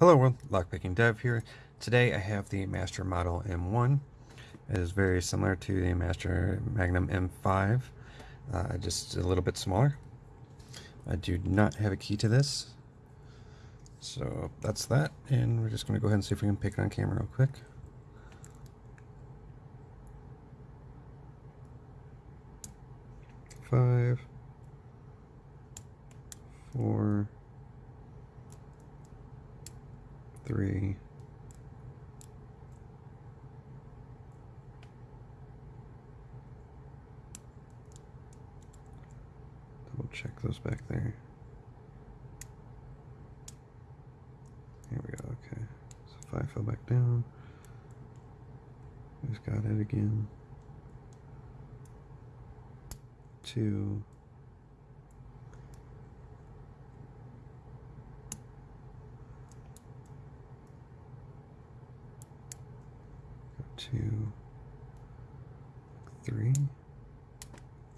Hello world, Lockpicking Dev here. Today I have the Master Model M1. It is very similar to the Master Magnum M5, uh, just a little bit smaller. I do not have a key to this, so that's that, and we're just going to go ahead and see if we can pick it on camera real quick. Five, four, three, double check those back there. Here we go, okay. So five fell back down. Just got it again. Two. Two, three.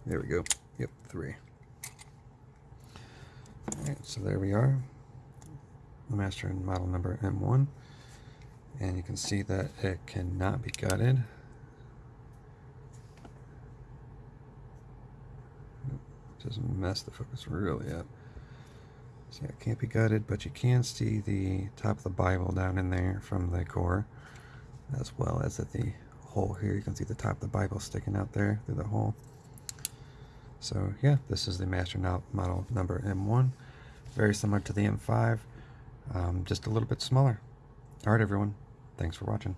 There we go. Yep, three. Alright, so there we are. The master and model number M1. And you can see that it cannot be gutted. Doesn't mess the focus really up. So it can't be gutted, but you can see the top of the Bible down in there from the core as well as at the hole here. You can see the top of the Bible sticking out there through the hole. So yeah, this is the Master Model number M1. Very similar to the M5, um, just a little bit smaller. Alright everyone, thanks for watching.